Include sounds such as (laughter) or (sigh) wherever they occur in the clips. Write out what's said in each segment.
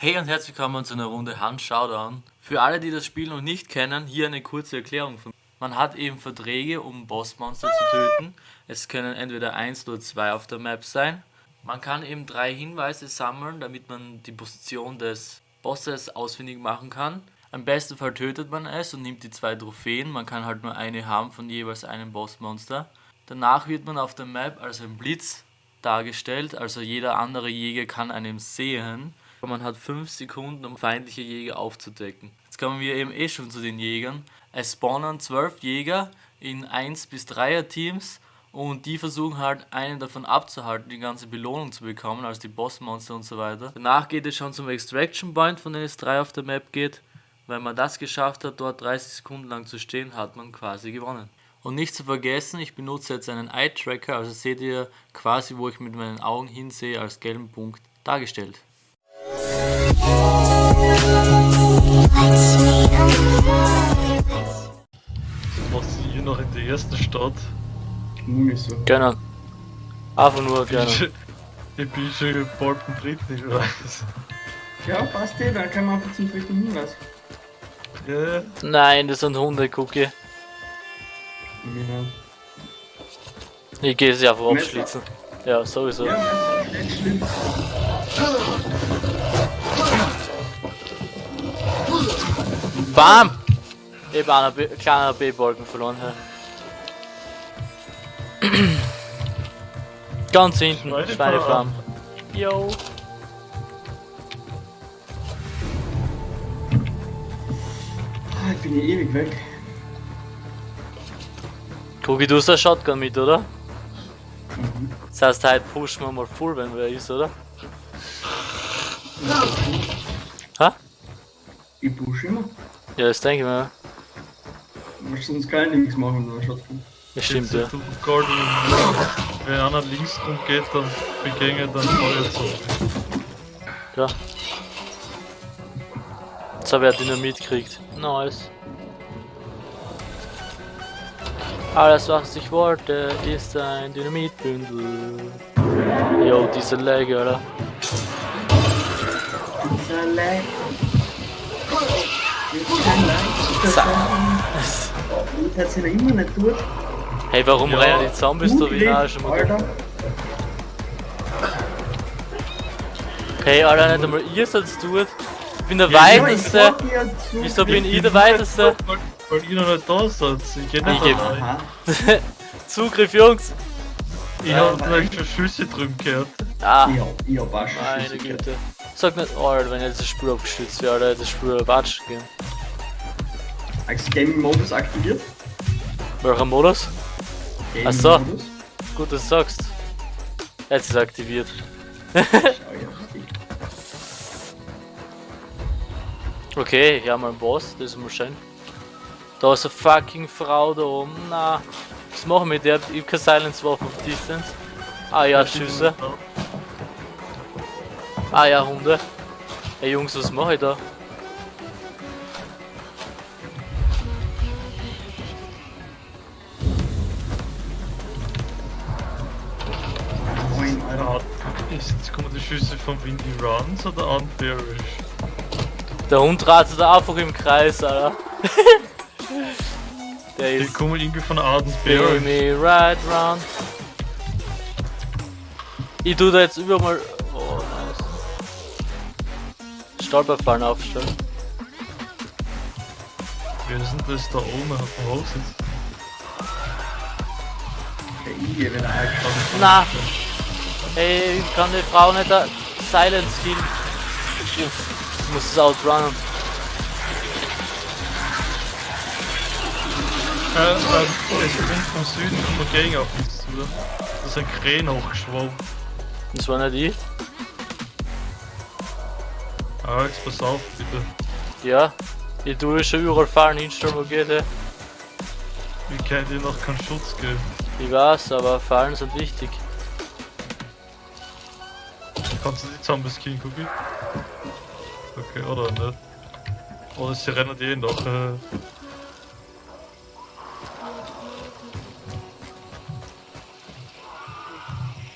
Hey und herzlich willkommen zu einer Runde Hand Showdown. Für alle, die das Spiel noch nicht kennen, hier eine kurze Erklärung von Man hat eben Verträge, um Bossmonster zu töten. Es können entweder 1 oder 2 auf der Map sein. Man kann eben drei Hinweise sammeln, damit man die Position des Bosses ausfindig machen kann. Im besten Fall tötet man es und nimmt die zwei Trophäen. Man kann halt nur eine haben von jeweils einem Bossmonster. Danach wird man auf der Map als ein Blitz dargestellt, also jeder andere Jäger kann einen sehen. Man hat 5 Sekunden, um feindliche Jäger aufzudecken. Jetzt kommen wir eben eh schon zu den Jägern. Es spawnen 12 Jäger in 1 bis 3er Teams und die versuchen halt einen davon abzuhalten, die ganze Belohnung zu bekommen, also die Bossmonster und so weiter. Danach geht es schon zum Extraction Point, von dem es 3 auf der Map geht. Wenn man das geschafft hat, dort 30 Sekunden lang zu stehen, hat man quasi gewonnen. Und nicht zu vergessen, ich benutze jetzt einen Eye-Tracker, also seht ihr quasi, wo ich mit meinen Augen hinsehe, als gelben Punkt dargestellt. Was hier noch in der ersten Stadt? Ungefähr. Gerne. Einfach nur Ich bin gerne. schon- Ich bin schon bald im dritten, ich weiß. Ja, passt eh, dann können wir einfach zum dritten Hinweis. Ja, Nein, das sind Hunde, Cookie. Ja. Ich gehe sie einfach abschlitzen. Ja, sowieso. Ja, das ist nicht schlimm. BAM! Ich habe einen B- kleiner B-Balken verloren. Ja. Ganz hinten, Schweinefarm. Yo. Ah, ich bin hier ewig weg. Cookie, du hast eine Shotgun mit, oder? Das heißt, heute pushen wir mal full, wenn wer ist, oder? Hä? Ich push immer. Ja, das denke ich mir. Weil sonst kann ich nichts machen, nur Shotgun. Das stimmt, ja. du Garden. Wenn einer links rumgeht, dann begänge dann Feuer zu. Ja. Jetzt habe ich ja Dynamit gekriegt. Nice. Alles was ich wollte ist ein Dynamitbündel. Jo, diese Lag, oder? Dieser Lag. Das hat sich noch immer nicht gut. Hey, warum Ja, rennen die Zombies da wie Gut schon mal? Alter. Hey, Alter, nicht einmal ihr seid's tut. Ich bin der Ja, Ja, ich Weiteste. zu. Wieso bin ich der Weiteste? Weil, weil ihr noch nicht da seid. Ich geh Ich nicht rein. (laughs) Zugriff, Jungs. Ich hab gleich schon Schüsse drüben gehört. Ah, Ja, ich hab auch schon meine Schüsse gehört. Sag nicht, Alter, wenn jetzt das Spiel abgestürzt wäre, Alter, das Spiel watschen gehen. Als Gaming-Modus aktiviert. Welcher Modus? Ach so. Gaming-Modus. Gut, dass du sagst. Jetzt ist er aktiviert. Ja. (laughs) Okay, hier haben wir einen Boss, das ist mal schön. Da ist eine fucking Frau da oben. Na, was machen wir mit der? Ich hab keine Silence-Waffe auf Distance. Ah ja, Schüsse. Ah ja, Hunde. Ey Jungs, was mache ich da? Jetzt kommen die Schüsse von Windy Runs oder Unbearish? Der Hund ratet da einfach im Kreis, Alter. (laughs) Der Die ist kommen irgendwie von Spin Ardenbearish. me right round. Ich tu da jetzt überall. Stolperfallen aufstellen. Wer ist denn das da oben auf dem Haus jetzt? Der Igel wird eingeschaut. Na! Hey, ich kann die Frau nicht da Silence killen. Ich muss es outrunnen. Äh, äh, es kommt vom Süden kommt Gang auf uns zu. oder? Da ist ein Krähen hochgeschwommen. Das war nicht ich. Alex, pass auf, bitte. Ja. Ich tue schon überall Fallen hinstellen, wo geht. ey. Ich kann dir noch keinen Schutz geben. Ich weiß, aber Fallen sind wichtig. Kannst du die Zombies killen, Cookie? Okay, oder nicht? Oder sie rennen die eh noch. Äh,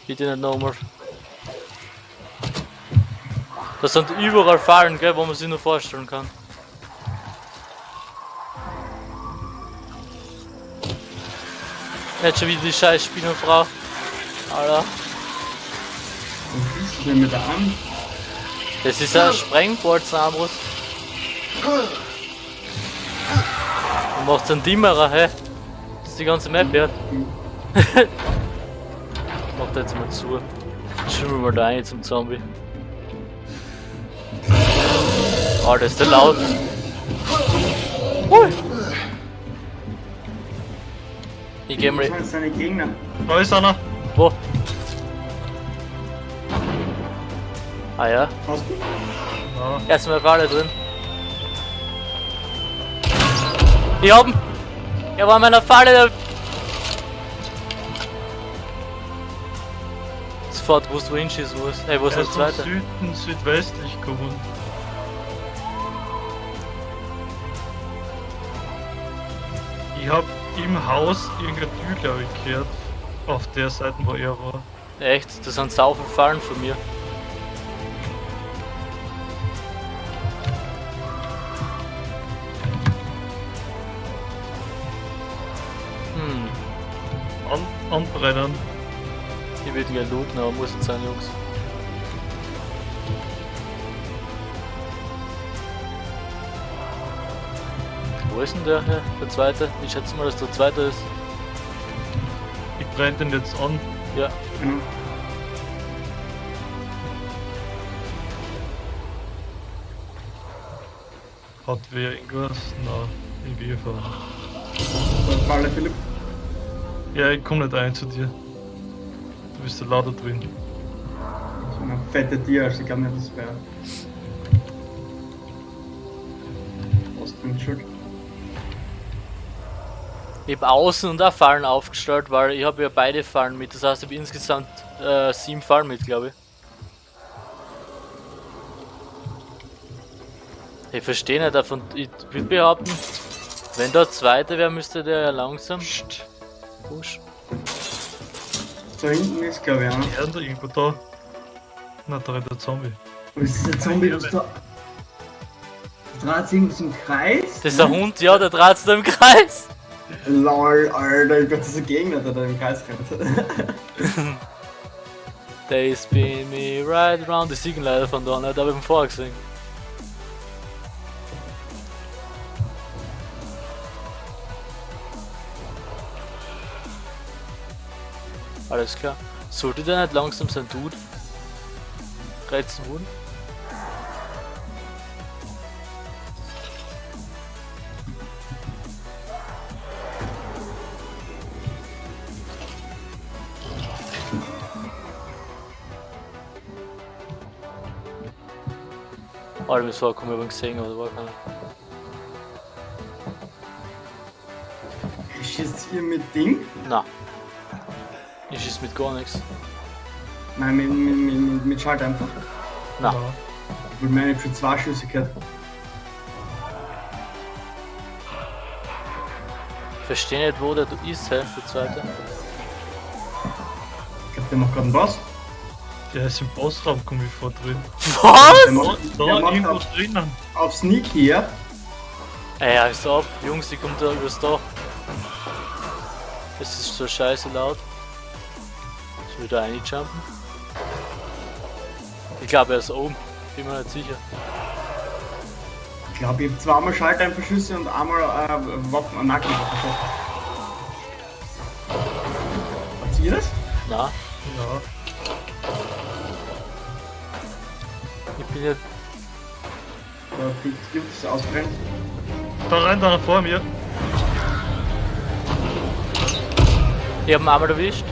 Bitte nicht nochmal. Das sind überall Fallen, gell, wo man sich nur vorstellen kann. Jetzt schon wieder die scheiß Spinnenfrau. Alter. Was bist du denn mit der an? Das ist ein Sprengbolzenarmbrust. Und macht's einen Dimmerer, hä? Das ist die ganze Map, ja. (laughs) Macht jetzt mal zu. Schauen wir mal da rein zum Zombie. Oh, das ist der laut. Hui. Ich geh mal. Da ist einer. Wo? Ah ja, Hast du? Ja. erstmal Falle drin. Ich hab ihn! Er war in meiner Falle! Sofort wusst du, wo hinschießen musst. Ey, wo ist Er der ist von zweite? Süden, südwestlich gekommen. Ich hab im Haus irgendeine Tür, glaube ich, gehört. Auf der Seite, wo er war. Echt? Das sind saufen Fallen von mir. Hm, An anbrennen. ich würde gerne looten, aber muss jetzt sein, Jungs. Wo ist denn der hier? Der zweite? Ich schätze mal, dass der zweite ist. Ich brenne den jetzt an. Ja. Ja. Hat wer irgendwas? Na, irgendwie von. Da Falle Philipp. Ja, ich komm nicht ein zu dir. Du bist da lauter drin. So eine fette Tier, also ich glaube nicht, das wäre. Austrian Schuld. Ich habe außen und auch Fallen aufgestellt, weil ich habe ja beide Fallen mit. Das heißt, ich habe insgesamt äh, sieben Fallen mit, glaube ich. Ich verstehe nicht davon. Ich würde behaupten, wenn der zweite wäre, müsste der ja langsam Psst. push. Da hinten ist, glaube ich, einer. Er ist da irgendwo da. Na, da rennt der Zombie. Was ist der Zombie, was da. Dreht sich irgendwas im Kreis? Das ist ein Hund, ja, der dreht sich da im Kreis. Lol, Alter, ich das ist ein Gegner, da im Kreis rennt. They spin me right around. Die singen leider von da aber ich hab ihn vorher gesehen. Alles klar. Sollte der nicht langsam sein Dude reizen wurden? Ich hab ihn gesehen, aber da war keiner. Schießt ihr mit Ding? Na. Ich schieß mit gar nichts. Nein, mit, mit, mit, mit, Schalt einfach. Na. Weil meine schon zwei Schüsse gehört. Ich verstehe nicht, wo der du ist, hä, der zweite. Ich glaube, der macht gerade einen Boss. Der ist im Bossraum, komm ich vor drin. Was? Der macht, Da, der macht irgendwo auf, drinnen. auf Sneak hier. Ey, ist ab. Jungs, die kommt da übers Dach. Es ist so scheiße laut. Ich will da reinjumpen. Ich glaube, er ist oben. Bin mir nicht sicher. Ich glaube, ich habe zweimal Schalteinverschüsse und einmal äh, Waffen, äh, Nackenwaffen geschossen. Habt ihr das? Na, Ja. Bin ja. Da die Jungs ausbrennt. Da rennt einer vor mir. Ich hab ihn einmal erwischt.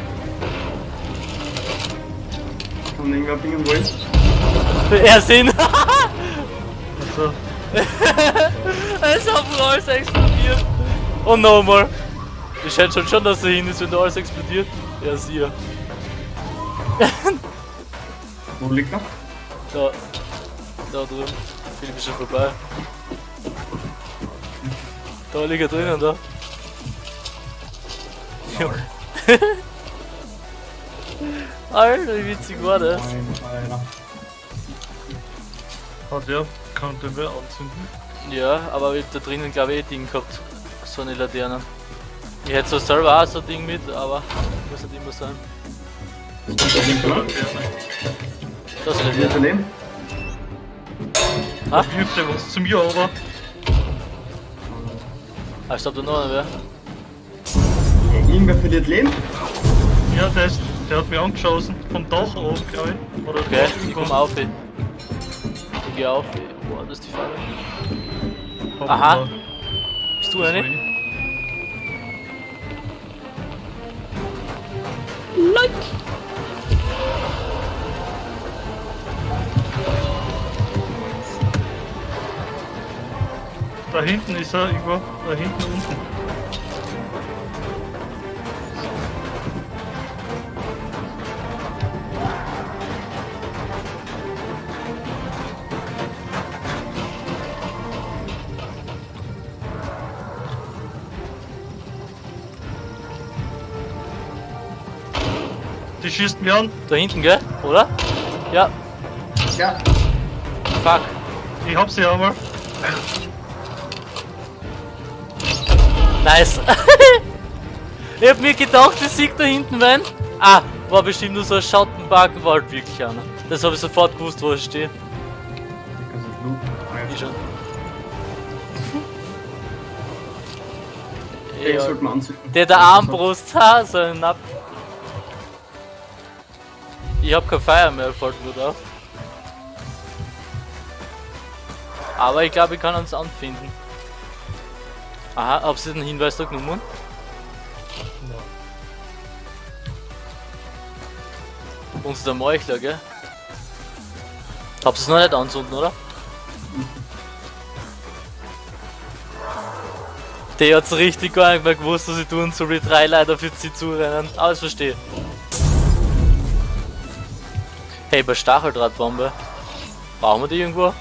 Kann irgendwer bringen wollen. Er sind. Ist auf dem alles explodiert. Und nochmal. Ich schätze schon, schon, dass er hin ist, wenn da alles explodiert. Ja, siehe. Wo liegt er? Da. Da drüben. Film ist schon vorbei. Da liegt er drinnen, da. Junge. (laughs) Alter, wie witzig war das? Hat ja, kann den wer anzünden. Ja, aber ich hab da drinnen glaube ich eh Ding gehabt. So eine Laterne. Ich hätte so selber auch so ein Ding mit, aber muss nicht immer sein. Das ist klar. Das ist Laterne. Viel Leben? Wirft der was zu mir, aber. Ah, ich glaub da noch einer wer. Irgendwer verliert Leben? Ja, der, ist, der hat mich angeschossen. Vom Dach oben, glaube ich. Oder Okay, ich komm auf. Ich geh auf. Boah, das ist die Falle. Aha. da- Bist du eine? ich. Da hinten ist er, irgendwo. Da hinten unten. Die schießt mich an. Da hinten, gell? Oder? Ja, Ja, fuck. Ich hab sie einmal. Nice. (laughs) ich hab mir gedacht, ich sieg da hinten wen. Ah, war bestimmt nur so ein Schattenparkenwald wirklich einer. Das habe ich sofort gewusst, wo ich stehe. Ich schon. (laughs) Den Ja, sollte man anzünden. der der Armbrust, (laughs) ha, so ein Napp. Ich hab kein Feuer mehr, fällt mir da. Aber ich glaube, ich kann uns anfinden. Aha, habt ihr den Hinweis da genommen? Uns der Meuchler, gell? Habt ihr es noch nicht anzünden, oder? Der hat's richtig gar nicht mehr gewusst, was ich tun soll, die drei Leute für sie zurennen. Ich verstehe. Hey, bei Stacheldrahtbombe. Brauchen wir die irgendwo?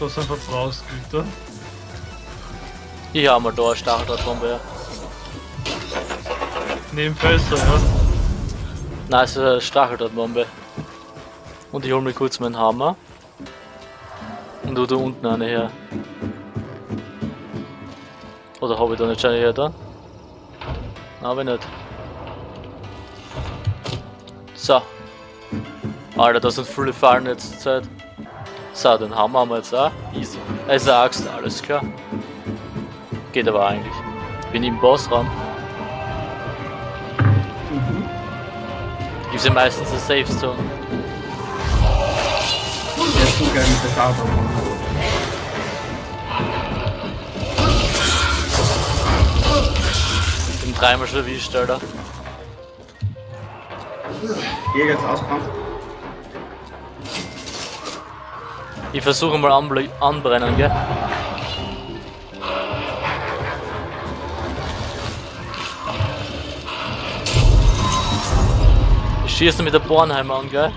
Da sind wir rausgekriegt, Ich habe mal da eine Stacheldrahtbombe. Neben Fässer, ja. Nein, es ist eine Stacheldrahtbombe. Und ich hol mir kurz meinen Hammer. Und du da unten eine her. Oder habe ich da nicht schon eine her dann? Ich nicht. So. Alter, das sind viele Fallen jetzt zur Zeit. So, den Hammer haben wir jetzt auch. Easy. Also Axt, alles klar. Geht aber eigentlich. Bin im Bossraum. Gibt's ja meistens eine Safe Zone. Ist so geil mit der Schaufel. Bin dreimal schon erwischt, Alter. Jäger jetzt ausbrannt. Ich versuche mal anbrennen, gell? Ich schieße mit der Bornheimer an, gell?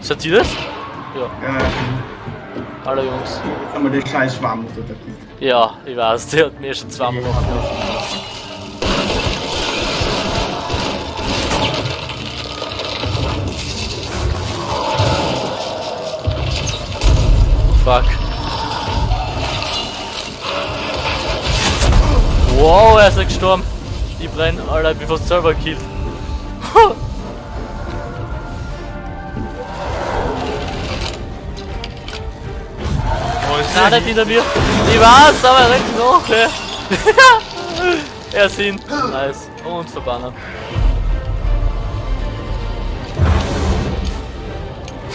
Seid ihr das? Ja, Ja, alle Jungs. jetzt haben wir den scheiß Schwamm unter der Kiste. Ja, ich weiß, der hat mir schon zweimal gemacht. Fuck. Wow, er ist gestorben. Ich brenn, Alter, ich bin fast selber gekillt. Nicht hinter mir. Ich weiß, aber er noch, ne? (laughs) er ist hin. Nice. Und verbannen.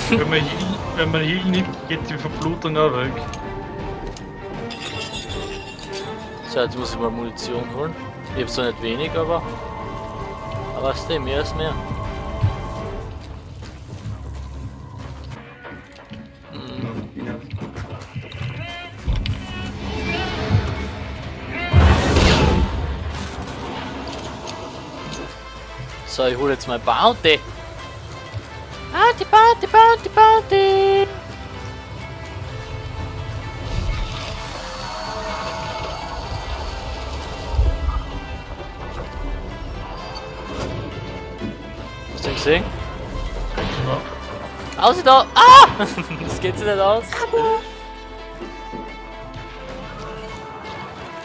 Wenn man Heal, wenn man Heal nimmt, geht die Verblutung auch weg. So, jetzt muss ich mal Munition holen. Ich hab zwar nicht wenig, aber. Aber es ist mehr ist mehr. So, ich hole jetzt mal Bounty. Bounty, Bounty, Bounty, Bounty. Hast du ihn gesehen? Ja. Außer da. Ah! (laughs) das geht sich nicht aus.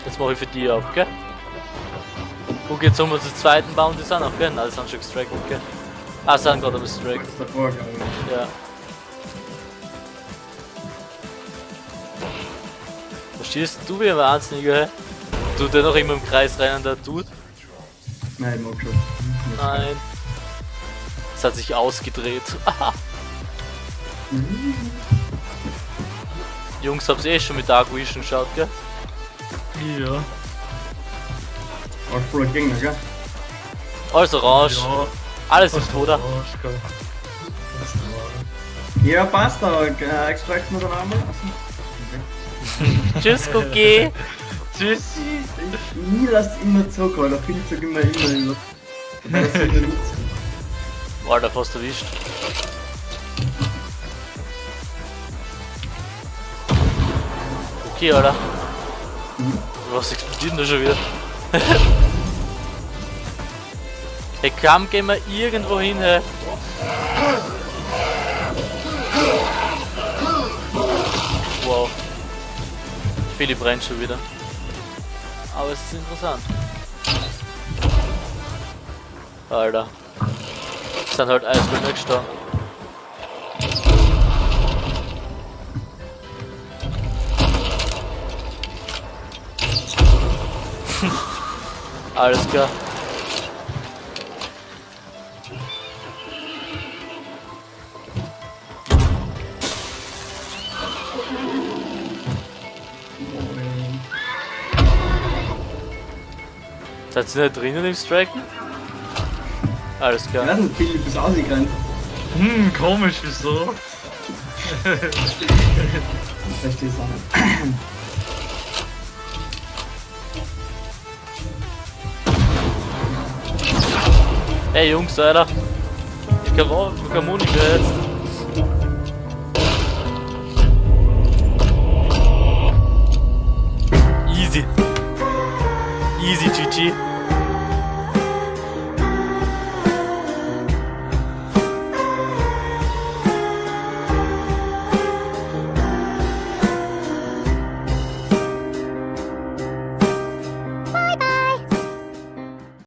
Jetzt mache ich für die auf, gell? Guck jetzt um, wir zu zweiten bauen, die sind auch? Nein, die sind schon extracted, gell? Ah, sind gerade glaube ich. ja. Verstehst du wie ein Wahnsinniger, hä? Du, der noch immer im Kreis rennen, der tut? Nein, mag schon. Nein. Es hat sich ausgedreht. (laughs) Jungs, hab's eh schon mit Dark Vision geschaut, gell? Ja. Auch voller Gegner, gell? Alles orange, Ja. alles ist normal. Ja, passt, aber äh, extract wir dann einmal. Tschüss, Cookie. (laughs) Tschüss. ich, nie lass immer zurück, weil der Film sagt immer immer immer. Alter, fast erwischt. Okay, Alter. Was explodiert denn da schon wieder? (laughs) hey, komm, gehen wir irgendwo hin, hey. Wow. Philipp brennt schon wieder. Aber es ist interessant. Alter. Sind halt Eisbären gestorben. (laughs) Alles klar. Seid ihr nicht drinnen im Striken? Alles Ich klar. nicht, Philipp ist ausgerannt. Hm, komisch, wieso? Verstehe es auch nicht. Hey Jungs, Alter. Ich kann auch, ich kann Monika jetzt. Easy. Easy GG.